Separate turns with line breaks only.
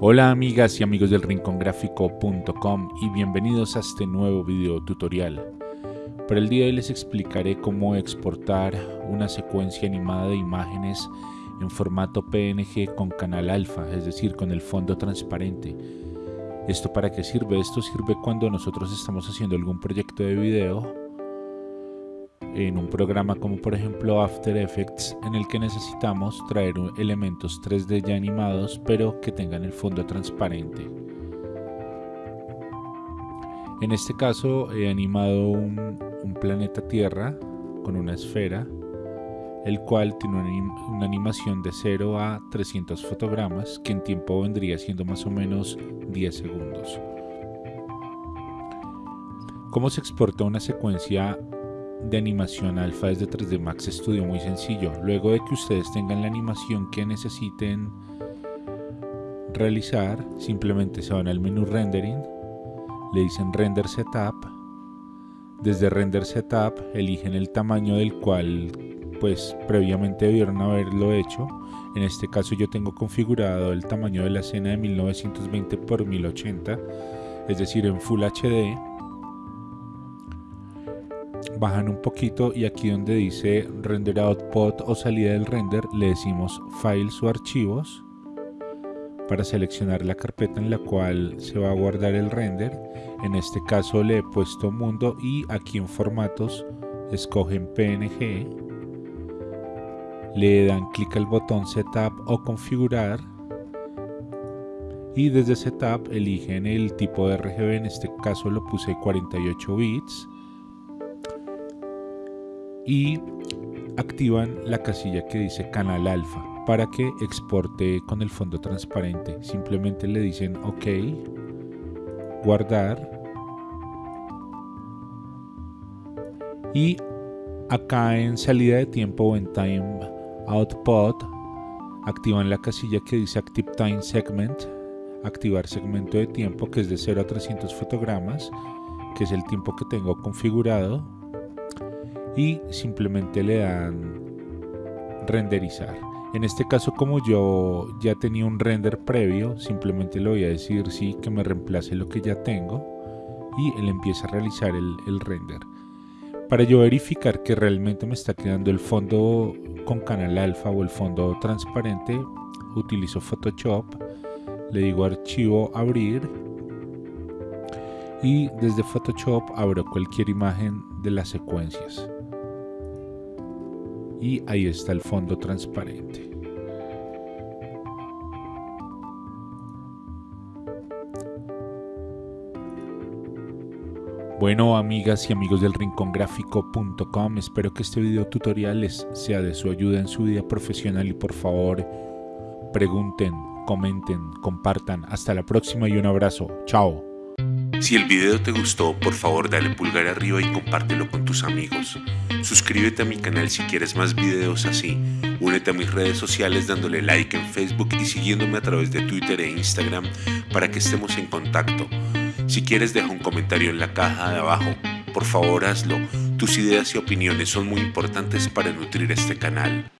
Hola amigas y amigos del rincongráfico.com y bienvenidos a este nuevo video tutorial. Para el día de hoy les explicaré cómo exportar una secuencia animada de imágenes en formato PNG con canal alfa, es decir, con el fondo transparente. ¿Esto para qué sirve? Esto sirve cuando nosotros estamos haciendo algún proyecto de video en un programa como por ejemplo After Effects en el que necesitamos traer elementos 3D ya animados pero que tengan el fondo transparente. En este caso he animado un, planeta Tierra con una esfera el cual tiene una, animación de 0 a 300 fotogramas que en tiempo vendría siendo más o menos 10 segundos. ¿Cómo se exporta una secuencia de animación alfa desde 3D Max Studio muy sencillo. Luego de que ustedes tengan la animación que necesiten realizar, simplemente se van al menú rendering, le dicen render setup, desde render setup eligen el tamaño del cual pues previamente debieron haberlo hecho. En este caso yo tengo configurado el tamaño de la escena de 1920 x 1080, es decir en Full HD bajan un poquito y aquí donde dice render output o salida del render le decimos files o archivos para seleccionar la carpeta en la cual se va a guardar el render. En este caso le he puesto mundo y aquí en formatos escogen png le dan clic al botón setup o configurar y desde setup eligen el tipo de RGB en este caso lo puse 48 bits y activan la casilla que dice canal alfa para que exporte con el fondo transparente. Simplemente le dicen OK, guardar y acá en salida de tiempo o en time output activan la casilla que dice active time segment activar segmento de tiempo que es de 0 a 300 fotogramas que es el tiempo que tengo configurado y simplemente le dan renderizar. En este caso como yo ya tenía un render previo, simplemente le voy a decir sí que me reemplace lo que ya tengo y él empieza a realizar el, el render. Para yo verificar que realmente me está quedando el fondo con canal alfa o el fondo transparente, utilizo Photoshop, le digo archivo abrir y desde Photoshop abro cualquier imagen de las secuencias y ahí está el fondo transparente. Bueno amigas y amigos del rincongráfico.com, espero que este video tutorial les sea de su ayuda en su vida profesional y por favor pregunten, comenten, compartan. Hasta la próxima y un abrazo. Chao.
Si el video te gustó, por favor dale pulgar arriba y compártelo con tus amigos. Suscríbete a mi canal si quieres más videos así. Únete a mis redes sociales dándole like en Facebook y siguiéndome a través de Twitter e Instagram para que estemos en contacto. Si quieres deja un comentario en la caja de abajo. Por favor hazlo. Tus ideas y opiniones son muy importantes para nutrir este canal.